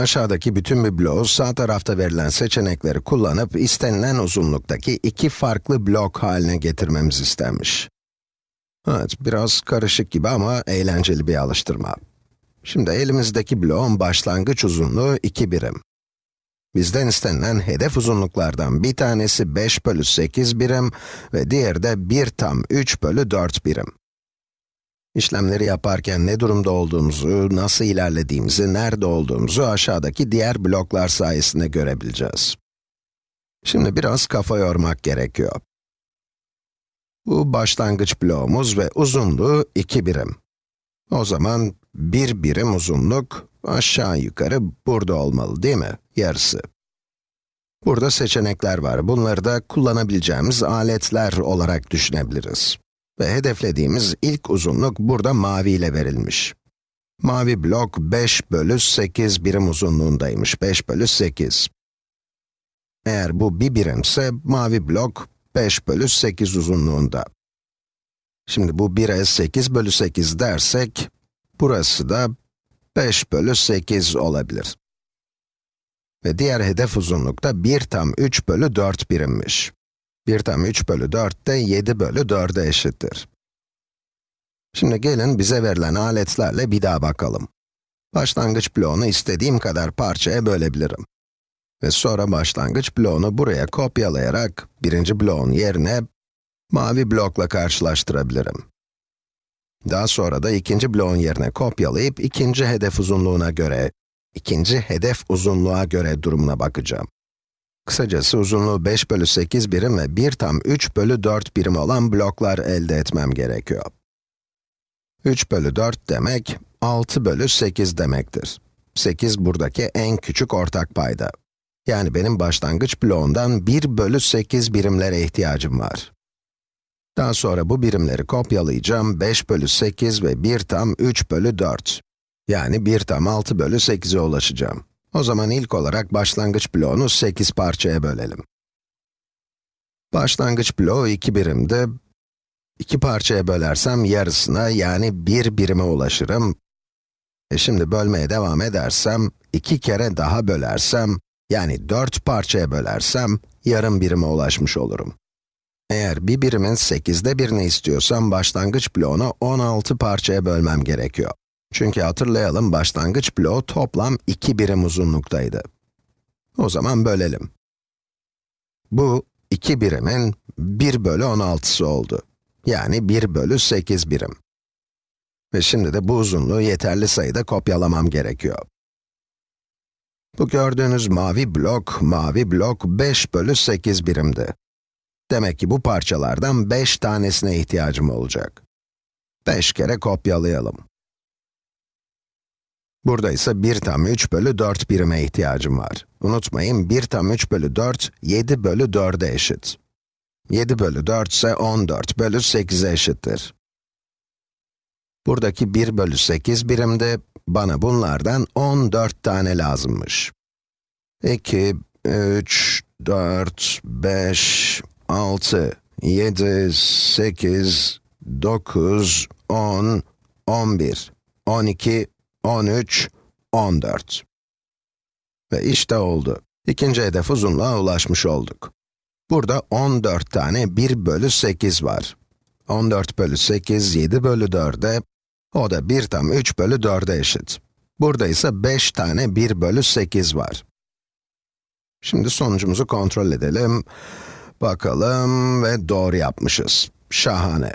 Aşağıdaki bütün bir bloğu sağ tarafta verilen seçenekleri kullanıp istenilen uzunluktaki iki farklı blok haline getirmemiz istenmiş. Evet, biraz karışık gibi ama eğlenceli bir alıştırma. Şimdi elimizdeki bloğun başlangıç uzunluğu 2 birim. Bizden istenilen hedef uzunluklardan bir tanesi 5 bölü 8 birim ve diğeri de 1 tam 3 bölü 4 birim. İşlemleri yaparken ne durumda olduğumuzu, nasıl ilerlediğimizi, nerede olduğumuzu aşağıdaki diğer bloklar sayesinde görebileceğiz. Şimdi biraz kafa yormak gerekiyor. Bu başlangıç bloğumuz ve uzunluğu 2 birim. O zaman 1 birim uzunluk aşağı yukarı burada olmalı değil mi? Yarısı. Burada seçenekler var. Bunları da kullanabileceğimiz aletler olarak düşünebiliriz. Ve hedeflediğimiz ilk uzunluk burada mavi ile verilmiş. Mavi blok 5 bölü 8 birim uzunluğundaymış, 5 bölü 8. Eğer bu bir birimse, mavi blok 5 bölü 8 uzunluğunda. Şimdi bu 1'e 8 bölü 8 dersek, burası da 5 bölü 8 olabilir. Ve diğer hedef uzunluk da 1 tam 3 bölü 4 birimmiş. 1 tam 3 bölü 4 de 7 bölü 4'e eşittir. Şimdi gelin bize verilen aletlerle bir daha bakalım. Başlangıç bloğunu istediğim kadar parçaya bölebilirim. Ve sonra başlangıç bloğunu buraya kopyalayarak, birinci bloğun yerine mavi blokla karşılaştırabilirim. Daha sonra da ikinci bloğun yerine kopyalayıp ikinci hedef uzunluğuna göre, ikinci hedef uzunluğa göre durumuna bakacağım. Kısacası uzunluğu 5 bölü 8 birim ve 1 tam 3 bölü 4 birim olan bloklar elde etmem gerekiyor. 3 bölü 4 demek, 6 bölü 8 demektir. 8 buradaki en küçük ortak payda. Yani benim başlangıç bloğundan 1 bölü 8 birimlere ihtiyacım var. Daha sonra bu birimleri kopyalayacağım, 5 bölü 8 ve 1 tam 3 bölü 4. Yani 1 tam 6 bölü 8'e ulaşacağım. O zaman ilk olarak başlangıç bloğunu 8 parçaya bölelim. Başlangıç bloğu 2 birimdi. 2 parçaya bölersem yarısına yani 1 birime ulaşırım. E şimdi bölmeye devam edersem, 2 kere daha bölersem, yani 4 parçaya bölersem, yarım birime ulaşmış olurum. Eğer bir birimin 8'de birini istiyorsam, başlangıç bloğunu 16 parçaya bölmem gerekiyor. Çünkü hatırlayalım, başlangıç bloğu toplam 2 birim uzunluktaydı. O zaman bölelim. Bu, 2 birimin 1 bölü 16'sı oldu. Yani 1 bölü 8 birim. Ve şimdi de bu uzunluğu yeterli sayıda kopyalamam gerekiyor. Bu gördüğünüz mavi blok, mavi blok 5 bölü 8 birimdi. Demek ki bu parçalardan 5 tanesine ihtiyacım olacak. 5 kere kopyalayalım. Burada ise 1 tam 3 bölü 4 birime ihtiyacım var. Unutmayın, 1 tam 3 bölü 4, 7 bölü 4'e eşit. 7 bölü 4 ise 14 bölü 8'e eşittir. Buradaki 1 bölü 8 birimde, bana bunlardan 14 tane lazımmış. 2, 3, 4, 5, 6, 7, 8, 9, 10, 11, 12, 13, 14. Ve işte oldu. İkinci hedef uzunluğa ulaşmış olduk. Burada 14 tane 1 bölü 8 var. 14 bölü 8, 7 bölü 4'e, o da 1 tam 3 bölü 4'e eşit. Burada ise 5 tane 1 bölü 8 var. Şimdi sonucumuzu kontrol edelim. Bakalım ve doğru yapmışız. Şahane.